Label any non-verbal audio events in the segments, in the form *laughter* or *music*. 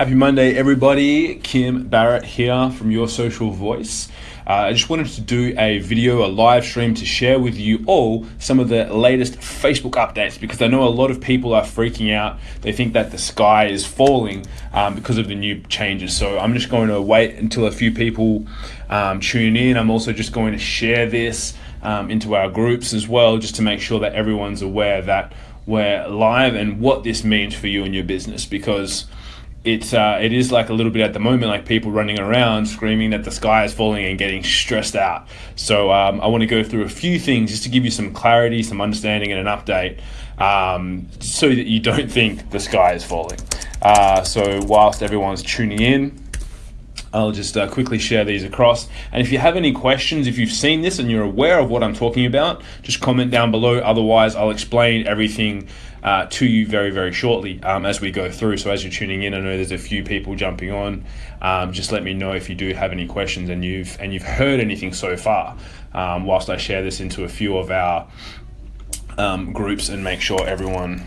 Happy Monday, everybody. Kim Barrett here from Your Social Voice. Uh, I just wanted to do a video, a live stream to share with you all some of the latest Facebook updates because I know a lot of people are freaking out. They think that the sky is falling um, because of the new changes. So I'm just going to wait until a few people um, tune in. I'm also just going to share this um, into our groups as well, just to make sure that everyone's aware that we're live and what this means for you and your business because it's uh, it is like a little bit at the moment like people running around screaming that the sky is falling and getting stressed out so um, i want to go through a few things just to give you some clarity some understanding and an update um, so that you don't *laughs* think the sky is falling uh, so whilst everyone's tuning in I'll just uh, quickly share these across. And if you have any questions, if you've seen this and you're aware of what I'm talking about, just comment down below. Otherwise, I'll explain everything uh, to you very, very shortly um, as we go through. So as you're tuning in, I know there's a few people jumping on. Um, just let me know if you do have any questions and you've and you've heard anything so far. Um, whilst I share this into a few of our um, groups and make sure everyone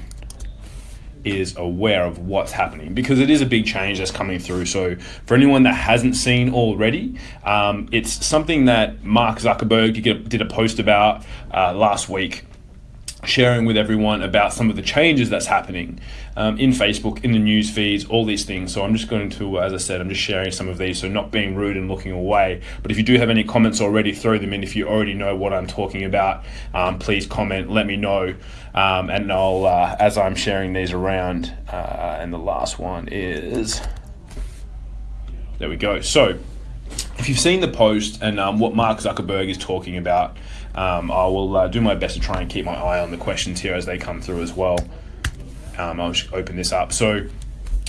is aware of what's happening because it is a big change that's coming through. So, for anyone that hasn't seen already, um, it's something that Mark Zuckerberg did a post about uh, last week sharing with everyone about some of the changes that's happening um, in Facebook, in the news feeds, all these things. So I'm just going to, as I said, I'm just sharing some of these. So not being rude and looking away. But if you do have any comments already, throw them in. If you already know what I'm talking about, um, please comment, let me know. Um, and I'll, uh, as I'm sharing these around, uh, and the last one is, there we go. So if you've seen the post and um, what Mark Zuckerberg is talking about, um, I will uh, do my best to try and keep my eye on the questions here as they come through as well. Um, I'll just open this up. So,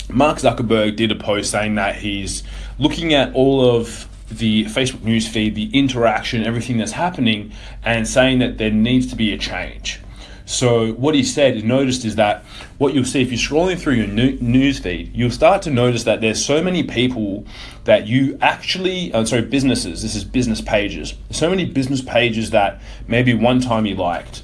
Mark Zuckerberg did a post saying that he's looking at all of the Facebook news feed, the interaction, everything that's happening, and saying that there needs to be a change. So what he said, and noticed is that what you'll see if you're scrolling through your news feed, you'll start to notice that there's so many people that you actually, uh, sorry, businesses. This is business pages. So many business pages that maybe one time you liked,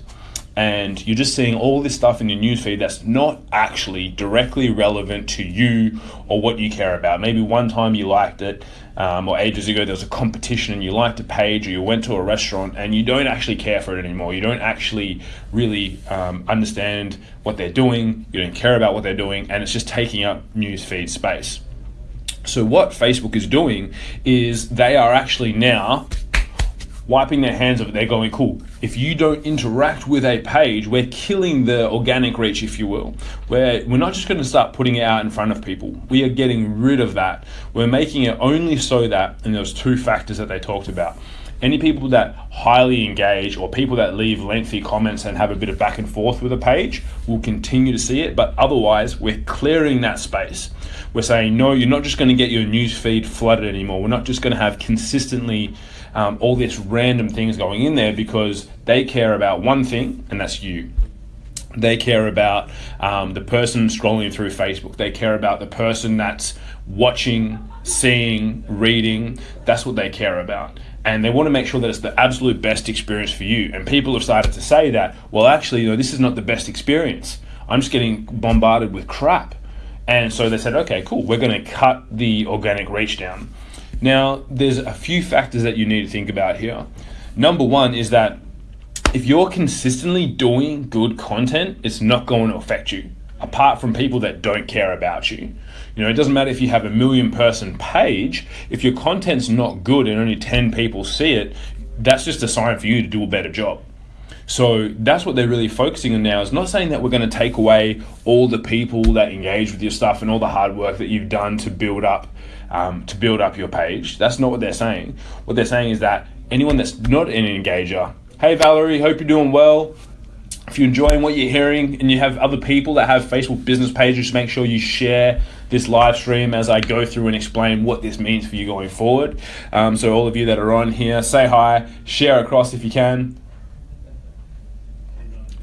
and you're just seeing all this stuff in your newsfeed that's not actually directly relevant to you or what you care about. Maybe one time you liked it, um, or ages ago there was a competition and you liked a page, or you went to a restaurant and you don't actually care for it anymore. You don't actually really um, understand what they're doing. You don't care about what they're doing, and it's just taking up newsfeed space. So what Facebook is doing is they are actually now wiping their hands of it. They're going, cool. If you don't interact with a page, we're killing the organic reach, if you will. We're, we're not just going to start putting it out in front of people. We are getting rid of that. We're making it only so that, and those two factors that they talked about. Any people that highly engage or people that leave lengthy comments and have a bit of back and forth with a page will continue to see it, but otherwise, we're clearing that space. We're saying, no, you're not just going to get your news feed flooded anymore. We're not just going to have consistently um, all this random things going in there because they care about one thing, and that's you. They care about um, the person scrolling through Facebook. They care about the person that's watching, seeing, reading. That's what they care about. And they want to make sure that it's the absolute best experience for you. And people have started to say that, well, actually, you know, this is not the best experience. I'm just getting bombarded with crap. And so they said, okay, cool, we're going to cut the organic reach down. Now, there's a few factors that you need to think about here. Number one is that if you're consistently doing good content, it's not going to affect you, apart from people that don't care about you. You know, it doesn't matter if you have a million person page, if your content's not good and only 10 people see it, that's just a sign for you to do a better job. So that's what they're really focusing on now. Is not saying that we're going to take away all the people that engage with your stuff and all the hard work that you've done to build up um, to build up your page. That's not what they're saying. What they're saying is that anyone that's not an engager, hey Valerie, hope you're doing well. If you're enjoying what you're hearing and you have other people that have Facebook business pages, make sure you share this live stream as I go through and explain what this means for you going forward. Um, so all of you that are on here, say hi, share across if you can.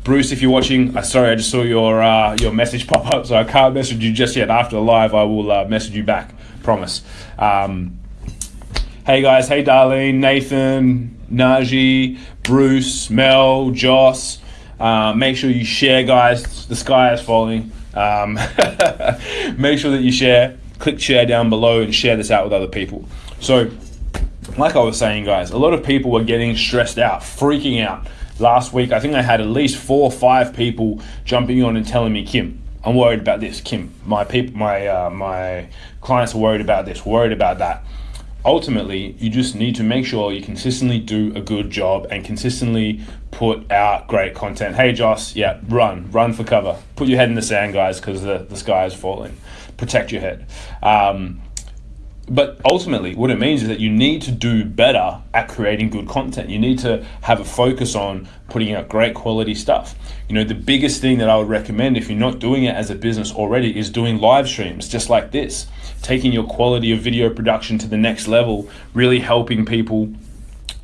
Bruce, if you're watching, uh, sorry, I just saw your uh, your message pop up, so I can't message you just yet. After the live, I will uh, message you back promise. Um, hey guys, hey Darlene, Nathan, Naji, Bruce, Mel, Joss. Uh, make sure you share, guys. The sky is falling. Um, *laughs* make sure that you share. click share down below and share this out with other people. So, like I was saying, guys, a lot of people were getting stressed out, freaking out. Last week, I think I had at least four or five people jumping on and telling me, Kim, I'm worried about this. Kim, my people, my uh, my clients are worried about this, worried about that. Ultimately, you just need to make sure you consistently do a good job and consistently put out great content. Hey, Joss, yeah, run, run for cover. Put your head in the sand, guys, because the, the sky is falling. Protect your head. Um, but ultimately, what it means is that you need to do better at creating good content. You need to have a focus on putting out great quality stuff. You know, the biggest thing that I would recommend if you're not doing it as a business already is doing live streams just like this, taking your quality of video production to the next level, really helping people.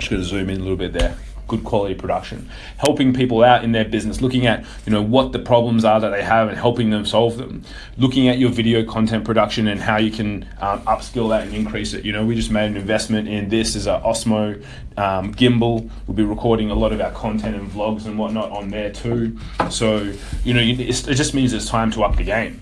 Gonna zoom in a little bit there good quality production, helping people out in their business, looking at you know what the problems are that they have and helping them solve them, looking at your video content production and how you can um, upskill that and increase it. You know, we just made an investment in this as a Osmo um, gimbal. We'll be recording a lot of our content and vlogs and whatnot on there too. So you know, it just means it's time to up the game.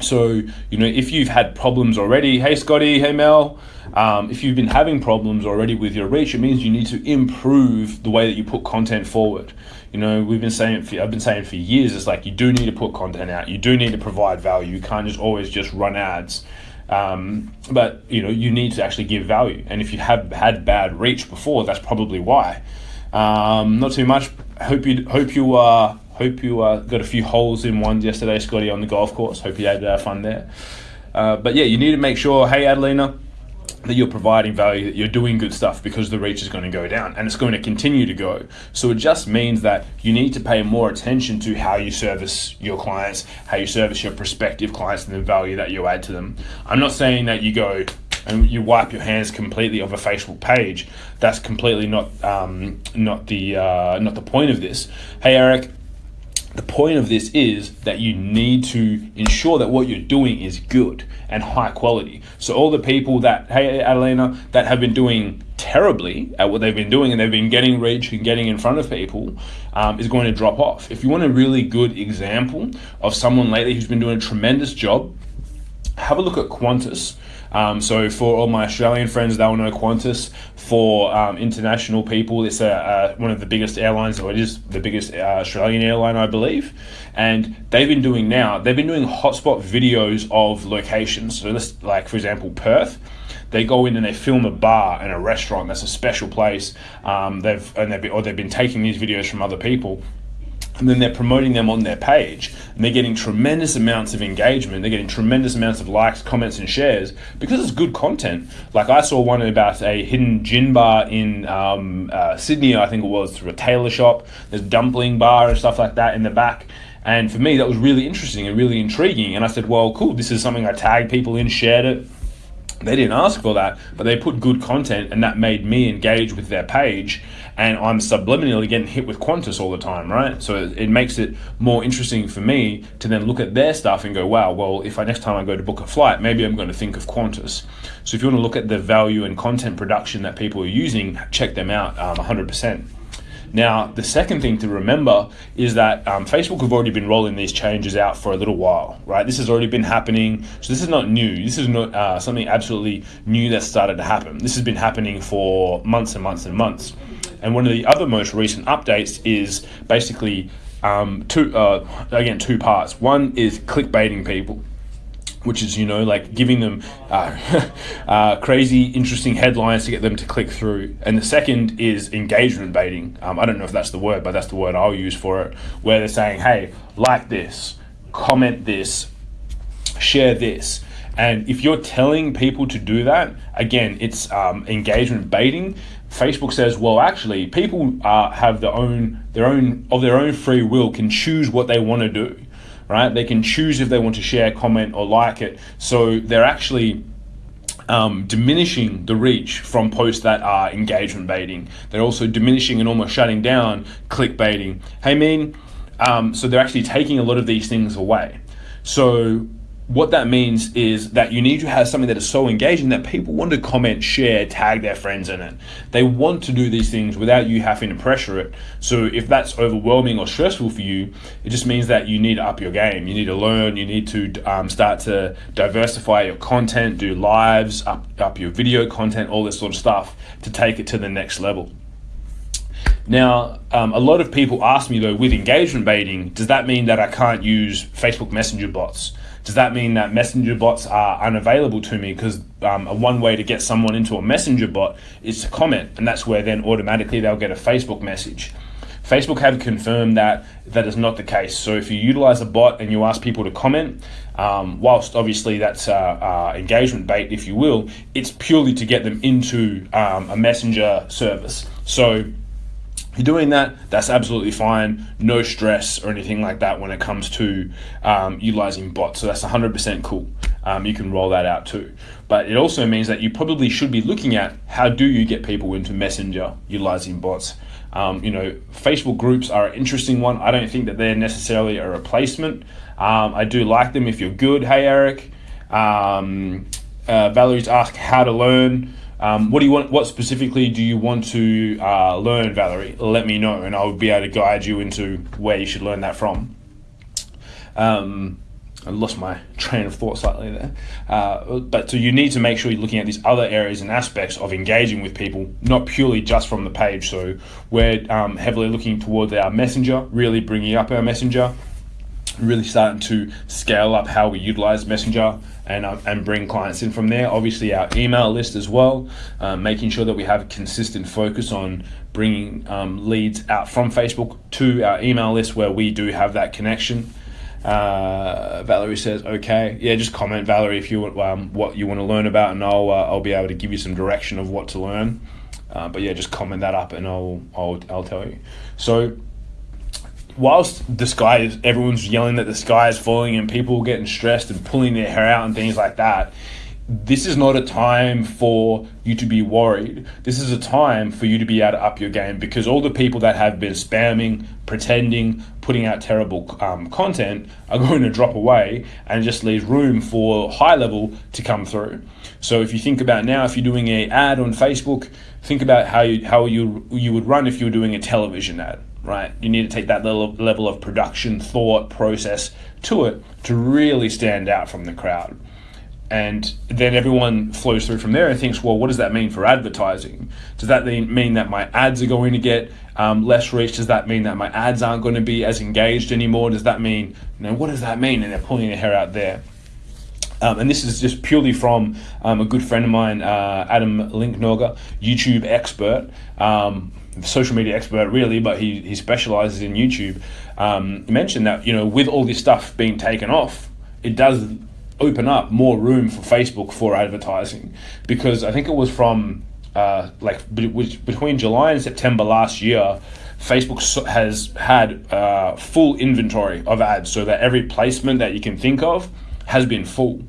So, you know, if you've had problems already, hey Scotty, hey Mel, um, if you've been having problems already with your reach, it means you need to improve the way that you put content forward. You know, we've been saying, for, I've been saying for years, it's like you do need to put content out. You do need to provide value. You can't just always just run ads. Um, but you know, you need to actually give value. And if you have had bad reach before, that's probably why. Um, not too much. Hope you hope you uh, hope you uh, got a few holes in one yesterday, Scotty, on the golf course. Hope you had uh, fun there. Uh, but yeah, you need to make sure. Hey, Adelina that you're providing value, that you're doing good stuff because the reach is going to go down and it's going to continue to go. So it just means that you need to pay more attention to how you service your clients, how you service your prospective clients, and the value that you add to them. I'm not saying that you go and you wipe your hands completely of a Facebook page. That's completely not um, not the uh, not the point of this. Hey Eric, the point of this is that you need to ensure that what you're doing is good and high quality. So all the people that, hey Adelina, that have been doing terribly at what they've been doing and they've been getting reach and getting in front of people um, is going to drop off. If you want a really good example of someone lately who's been doing a tremendous job, have a look at Qantas. Um, so for all my Australian friends, they'll know Qantas. For um, international people, it's a, one of the biggest airlines, or it is the biggest uh, Australian airline, I believe. And they've been doing now, they've been doing hotspot videos of locations. So this, like for example, Perth they go in and they film a bar and a restaurant that's a special place. Um, they've and they've or they've been taking these videos from other people and then they're promoting them on their page. And they're getting tremendous amounts of engagement. They're getting tremendous amounts of likes comments and shares because it's good content. Like i saw one about a hidden gin bar in um, uh, sydney i think it was through a tailor shop. There's dumpling bar and stuff like that in the back. And for me that was really interesting and really intriguing. And i said well cool this is something i tagged people in shared it. They didn't ask for that, but they put good content, and that made me engage with their page. And I'm subliminally getting hit with Qantas all the time, right? So it, it makes it more interesting for me to then look at their stuff and go, wow, well, if I next time I go to book a flight, maybe I'm going to think of Qantas. So if you want to look at the value and content production that people are using, check them out um, 100%. Now, the second thing to remember is that um, Facebook have already been rolling these changes out for a little while, right? This has already been happening. So this is not new. This is not uh, something absolutely new that started to happen. This has been happening for months and months and months. And one of the other most recent updates is basically um, two, uh, again, two parts. One is clickbaiting people which is you know like giving them uh, *laughs* uh, crazy interesting headlines to get them to click through. And the second is engagement baiting. Um, i don't know if that's the word but that's the word i'll use for it where they're saying hey like this comment this share this. And if you're telling people to do that again it's um, engagement baiting facebook says well actually people uh, have their own their own of their own free will can choose what they want to do right? They can choose if they want to share, comment, or like it. So they're actually um, diminishing the reach from posts that are engagement baiting. They're also diminishing and almost shutting down click baiting. Hey, mean, um, so they're actually taking a lot of these things away. So what that means is that you need to have something that is so engaging that people want to comment, share, tag their friends in it. They want to do these things without you having to pressure it. So if that's overwhelming or stressful for you, it just means that you need to up your game. You need to learn. You need to um, start to diversify your content, do lives, up up your video content, all this sort of stuff to take it to the next level. Now, um, a lot of people ask me though, with engagement baiting, does that mean that I can't use Facebook Messenger bots? Does that mean that messenger bots are unavailable to me? Because um, one way to get someone into a messenger bot is to comment, and that's where then automatically they'll get a Facebook message. Facebook have confirmed that that is not the case. So if you utilize a bot and you ask people to comment, um, whilst obviously that's uh, uh, engagement bait, if you will, it's purely to get them into um, a messenger service. So you're doing that, that's absolutely fine. No stress or anything like that when it comes to um, utilizing bots. So that's 100% cool. Um, you can roll that out too. But it also means that you probably should be looking at how do you get people into Messenger utilizing bots. Um, you know, Facebook groups are an interesting one. I don't think that they're necessarily a replacement. Um, I do like them if you're good. Hey, Eric. Um, uh, Valerie's asked how to learn. Um, what do you want? What specifically do you want to uh, learn, Valerie? Let me know, and I'll be able to guide you into where you should learn that from. Um, I lost my train of thought slightly there. Uh, but so you need to make sure you're looking at these other areas and aspects of engaging with people, not purely just from the page. So we're um, heavily looking towards our messenger, really bringing up our messenger, really starting to scale up how we utilize messenger and, uh, and bring clients in from there. Obviously, our email list as well, um, making sure that we have a consistent focus on bringing um, leads out from Facebook to our email list where we do have that connection. Uh, Valerie says, "Okay, yeah, just comment, Valerie, if you want um, what you want to learn about, and I'll uh, I'll be able to give you some direction of what to learn." Uh, but yeah, just comment that up, and I'll I'll I'll tell you. So whilst the sky is everyone's yelling that the sky is falling and people getting stressed and pulling their hair out and things like that this is not a time for you to be worried. This is a time for you to be able to up your game because all the people that have been spamming, pretending, putting out terrible um, content are *laughs* going to drop away and just leave room for high level to come through. So if you think about now, if you're doing a ad on Facebook, think about how you how you you would run if you were doing a television ad right? You need to take that little level of production, thought, process to it to really stand out from the crowd. And then everyone flows through from there and thinks, well, what does that mean for advertising? Does that mean that my ads are going to get um, less reach? Does that mean that my ads aren't going to be as engaged anymore? Does that mean, you know, what does that mean? And they're pulling their hair out there. Um, and this is just purely from um, a good friend of mine, uh, Adam Linknorger, YouTube expert. Um, social media expert really, but he, he specializes in YouTube, um, mentioned that, you know, with all this stuff being taken off, it does open up more room for Facebook for advertising. Because I think it was from uh, like between July and September last year, Facebook has had uh, full inventory of ads so that every placement that you can think of has been full.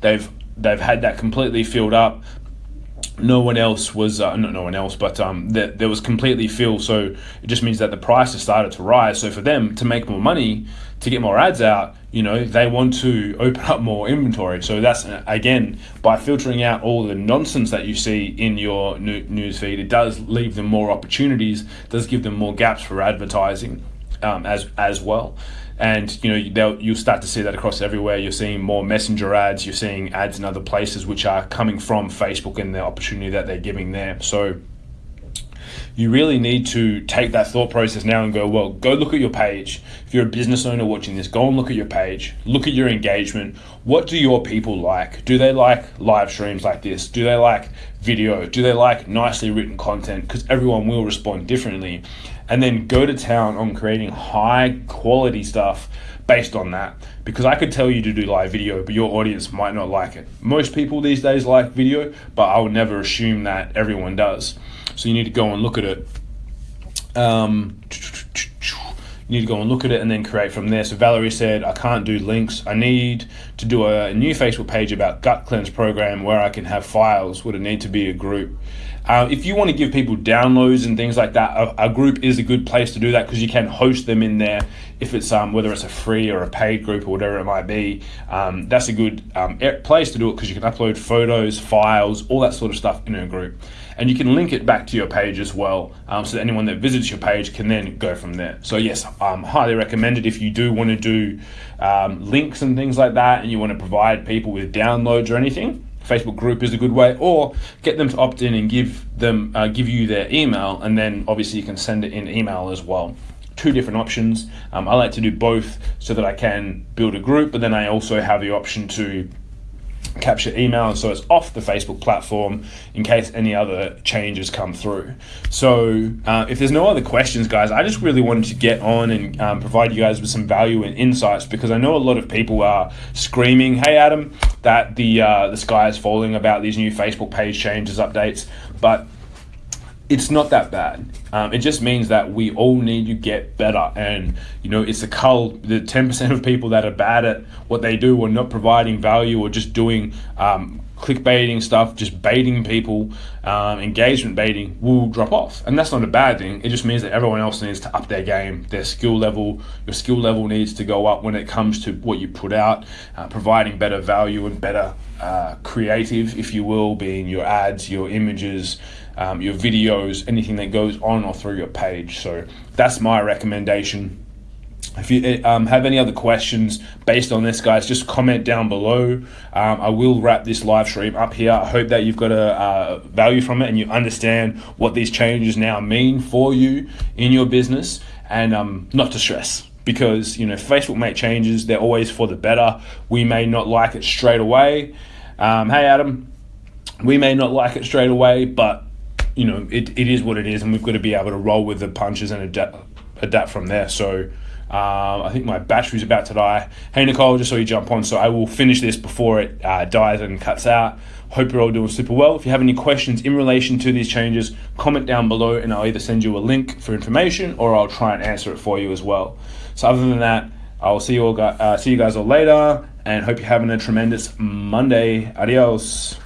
They've they've had that completely filled up no one else was uh, not no one else, but um, that there was completely filled. So it just means that the price has started to rise. So for them to make more money, to get more ads out, you know, they want to *laughs* open up more inventory. So that's uh, again by filtering out all the nonsense that you see in your news feed, it does leave them more opportunities, does give them more gaps for advertising um, as as well and you know you'll start to see that across everywhere. You're seeing more messenger ads. You're seeing ads in other places which are coming from Facebook and the opportunity that they're giving there. So you really need to take that thought process now and go, well, go look at your page. If you're a business owner watching this, go and look at your page. Look at your engagement. What do your people like? Do they like live streams like this? Do they like video? Do they like nicely written content? Because everyone will respond differently and then go to town on creating high quality stuff based on that. Because I could tell you to do live video, but your audience might not like it. Most people these days like video, but I would never assume that everyone does. So you need to go and look at it. Um, you need to go and look at it and then create from there. So Valerie said, I can't do links. I need to do a new Facebook page about gut cleanse program where I can have files, would it need to be a group? Uh, if you want to give people downloads and things like that, a, a group is a good place to do that because you can host them in there. If it's um, whether it's a free or a paid group or whatever it might be, um, that's a good um, place to do it because you can upload photos, files, all that sort of stuff in a group, and you can link it back to your page as well, um, so that anyone that visits your page can then go from there. So yes, um, highly recommended if you do want to do um, links and things like that, and you want to provide people with downloads or anything Facebook group is a good way, or get them to opt in and give them uh, give you their email, and then obviously you can send it in email as well. Two different options. Um, I like to do both so that I can build a group, but then I also have the option to capture email so it's off the Facebook platform in case any other changes come through. So uh, if there's no other questions guys, I just really wanted to get on and um, provide you guys with some value and insights because I know a lot of people are screaming, hey Adam, that the, uh, the sky is falling about these new Facebook page changes, updates, but it's not that bad. Um, it just means that we all need to get better. And, you know, it's a cull, the 10% of people that are bad at what they do or not providing value or just doing um, clickbaiting stuff, just baiting people, um, engagement baiting will drop off. And that's not a bad thing. It just means that everyone else needs to up their game, their skill level. Your skill level needs to go up when it comes to what you put out, uh, providing better value and better uh, creative, if you will, being your ads, your images, um, your videos, anything that goes on or through your page. So that's my recommendation. If you um, have any other questions based on this, guys, just comment down below. Um, I will wrap this live stream up here. I hope that you've got a uh, value from it and you understand what these changes now mean for you in your business and um, not to stress because you know Facebook make changes they're always for the better we may not like it straight away um, hey Adam we may not like it straight away but you know, it, it is what it is, and we've got to be able to roll with the punches and adapt, adapt from there. So um, I think my battery's about to die. Hey, Nicole, just saw you jump on, so I will finish this before it uh, dies and cuts out. Hope you're all doing super well. If you have any questions in relation to these changes, comment down below, and I'll either send you a link for information or I'll try and answer it for you as well. So other than that, I'll see you all. Uh, see you guys all later, and hope you're having a tremendous Monday. Adios.